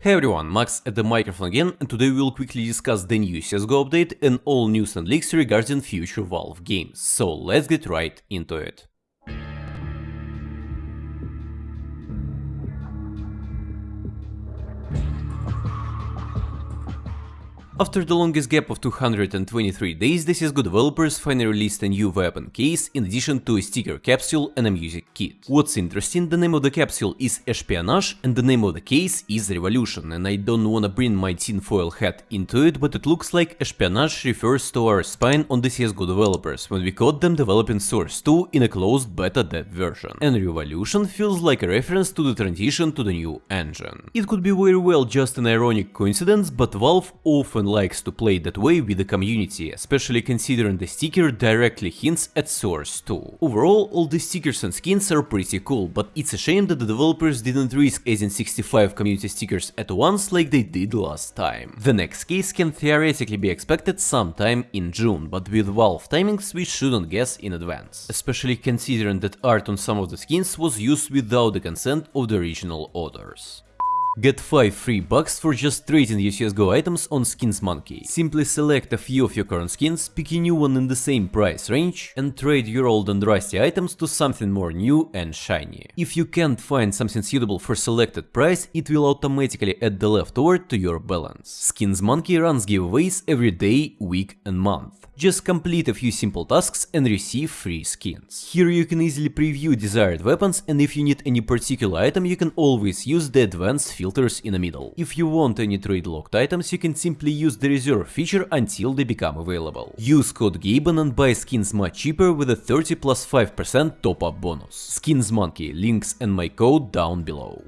Hey everyone, Max at the microphone again, and today we will quickly discuss the new CSGO update and all news and leaks regarding future Valve games. So let's get right into it. After the longest gap of 223 days, the CSGO developers finally released a new weapon case in addition to a sticker capsule and a music kit. What's interesting, the name of the capsule is Espionage and the name of the case is Revolution, and I don't wanna bring my tinfoil hat into it, but it looks like Espionage refers to our spine on the CSGO developers when we caught them developing Source 2 in a closed beta dev version, and Revolution feels like a reference to the transition to the new engine. It could be very well just an ironic coincidence, but Valve often likes to play that way with the community, especially considering the sticker directly hints at Source 2. Overall, all the stickers and skins are pretty cool, but it's a shame that the developers didn't risk adding 65 community stickers at once like they did last time. The next case can theoretically be expected sometime in June, but with Valve timings we shouldn't guess in advance, especially considering that art on some of the skins was used without the consent of the original authors. Get 5 free bucks for just trading your CSGO items on Skins Monkey. Simply select a few of your current skins, pick a new one in the same price range, and trade your old and rusty items to something more new and shiny. If you can't find something suitable for selected price, it will automatically add the leftover to your balance. Skins Monkey runs giveaways every day, week and month. Just complete a few simple tasks and receive free skins. Here you can easily preview desired weapons and if you need any particular item you can always use the advanced filters in the middle. If you want any trade locked items you can simply use the reserve feature until they become available. Use code GABEN and buy skins much cheaper with a 30 plus 5% top up bonus. Skins Monkey, links and my code down below.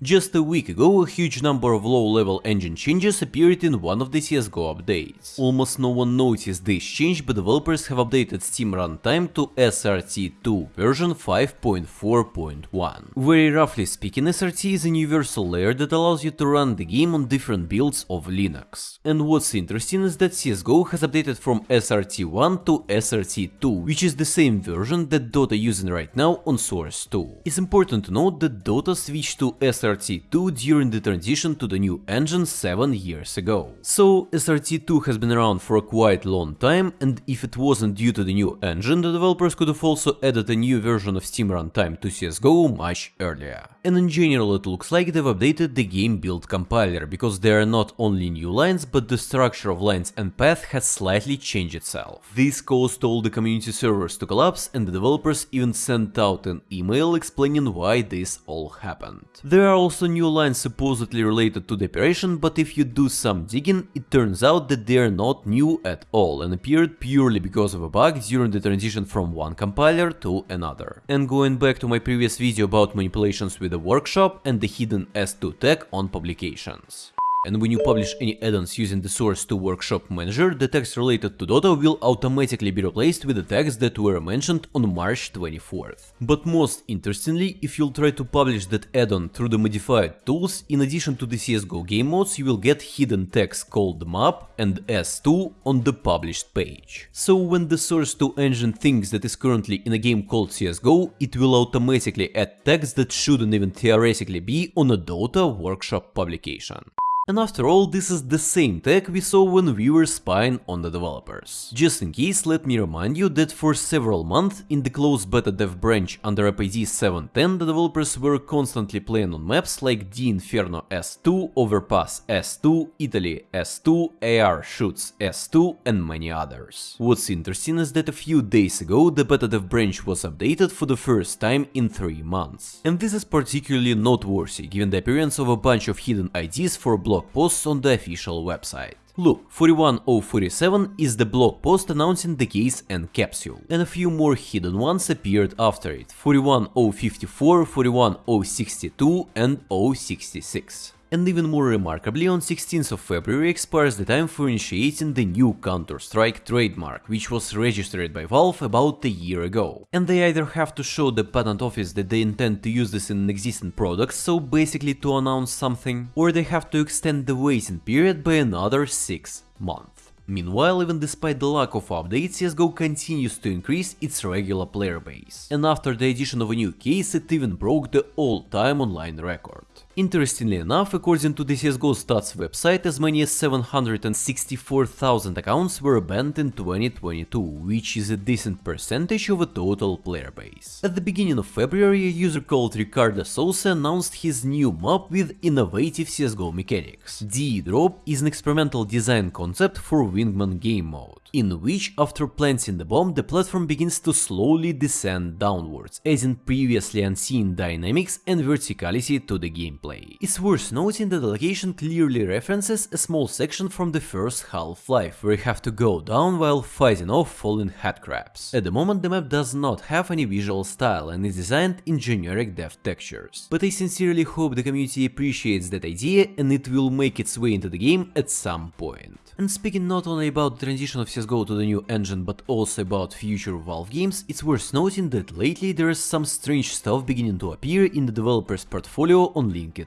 Just a week ago, a huge number of low-level engine changes appeared in one of the CSGO updates. Almost no one noticed this change, but developers have updated Steam runtime to SRT2 version 5.4.1. Very roughly speaking, SRT is a universal layer that allows you to run the game on different builds of Linux. And what's interesting is that CSGO has updated from SRT1 to SRT2, which is the same version that Dota is using right now on Source 2. It's important to note that Dota switched to SRT2 during the transition to the new engine 7 years ago. So SRT2 has been around for a quite long time and if it wasn't due to the new engine, the developers could have also added a new version of Steam runtime to CSGO much earlier. And in general it looks like they've updated the game build compiler, because there are not only new lines, but the structure of lines and path has slightly changed itself. This caused all the community servers to collapse and the developers even sent out an email explaining why this all happened. There are also new lines supposedly related to the operation, but if you do some digging, it turns out that they are not new at all and appeared purely because of a bug during the transition from one compiler to another. And going back to my previous video about manipulations with the workshop and the hidden S2 tag on publications. And when you publish any add-ons using the Source 2 Workshop Manager, the text related to Dota will automatically be replaced with the tags that were mentioned on March 24th. But most interestingly, if you'll try to publish that add-on through the modified tools, in addition to the CSGO game modes, you will get hidden tags called map and S2 on the published page. So when the Source 2 engine thinks that is currently in a game called CSGO, it will automatically add tags that shouldn't even theoretically be on a Dota Workshop publication. And after all, this is the same tag we saw when we were spying on the developers. Just in case, let me remind you that for several months in the closed beta dev branch under AppID 7.10 the developers were constantly playing on maps like D Inferno S2, Overpass S2, Italy S2, AR Shoots S2 and many others. What's interesting is that a few days ago the beta dev branch was updated for the first time in 3 months. And this is particularly noteworthy given the appearance of a bunch of hidden IDs for blog blog posts on the official website. Look, 41047 is the blog post announcing the case and capsule, and a few more hidden ones appeared after it, 41054, 41062 and 066. And even more remarkably, on 16th of February expires the time for initiating the new Counter-Strike trademark, which was registered by Valve about a year ago. And they either have to show the patent office that they intend to use this in existing product, so basically to announce something, or they have to extend the waiting period by another 6 months. Meanwhile, even despite the lack of updates, CSGO continues to increase its regular player base, and after the addition of a new case, it even broke the all-time online record. Interestingly enough, according to the CSGO stats website, as many as 764,000 accounts were banned in 2022, which is a decent percentage of a total player base. At the beginning of February, a user called Ricardo Sousa announced his new map with innovative CSGO mechanics. D-Drop is an experimental design concept for Wingman game mode in which after planting the bomb the platform begins to slowly descend downwards, adding previously unseen dynamics and verticality to the gameplay. It's worth noting that the location clearly references a small section from the first Half-Life, where you have to go down while fighting off falling headcrabs. At the moment the map does not have any visual style and is designed in generic depth textures, but I sincerely hope the community appreciates that idea and it will make its way into the game at some point. And speaking not only about the transition of CSGO to the new engine but also about future Valve games, it's worth noting that lately there is some strange stuff beginning to appear in the developer's portfolio on LinkedIn.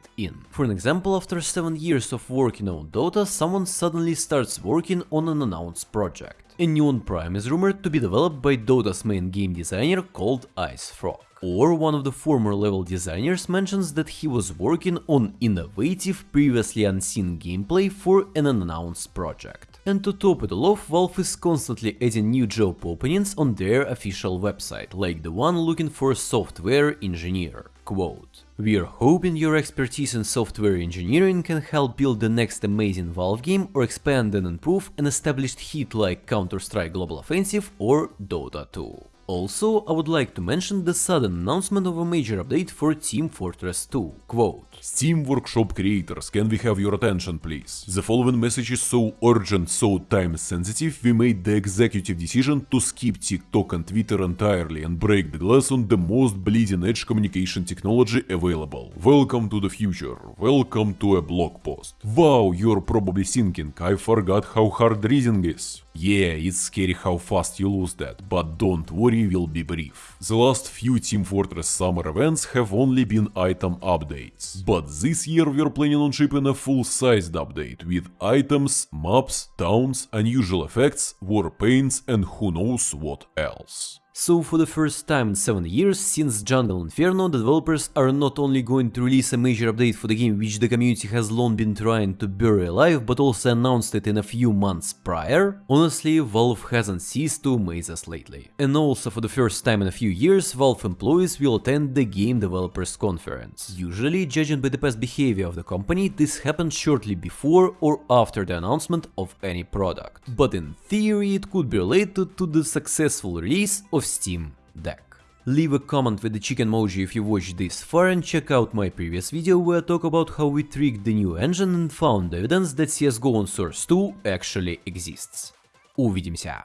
For an example, after 7 years of working on Dota, someone suddenly starts working on an announced project. A Neon Prime is rumored to be developed by Dota's main game designer called IceFrog. Or one of the former level designers mentions that he was working on innovative, previously unseen gameplay for an unannounced project. And to top it all off, Valve is constantly adding new job openings on their official website, like the one looking for a software engineer. Quote, We're hoping your expertise in software engineering can help build the next amazing Valve game or expand and improve an established hit like Counter-Strike Global Offensive or Dota 2. Also, I would like to mention the sudden announcement of a major update for Team Fortress 2. Quote, Steam Workshop creators, can we have your attention please? The following message is so urgent, so time sensitive, we made the executive decision to skip TikTok and Twitter entirely and break the glass on the most bleeding edge communication technology available. Welcome to the future, welcome to a blog post. Wow, you're probably thinking, I forgot how hard reading is. Yeah, it's scary how fast you lose that, but don't worry, we'll be brief. The last few Team Fortress summer events have only been item updates, but this year we're planning on shipping a full-sized update with items, maps, taunts, unusual effects, war paints and who knows what else. So for the first time in 7 years since Jungle Inferno, the developers are not only going to release a major update for the game which the community has long been trying to bury alive, but also announced it in a few months prior. Honestly, Valve hasn't ceased to amaze us lately. And also for the first time in a few years, Valve employees will attend the Game Developers Conference. Usually, judging by the past behavior of the company, this happens shortly before or after the announcement of any product. But in theory, it could be related to the successful release of Steam Deck. Leave a comment with the chicken emoji if you watched this far and check out my previous video where I talk about how we tricked the new engine and found evidence that CSGO on Source 2 actually exists. Увидимся!